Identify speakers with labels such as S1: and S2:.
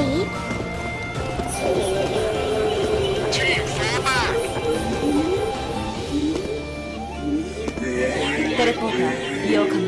S1: い
S2: テレポーター利用可能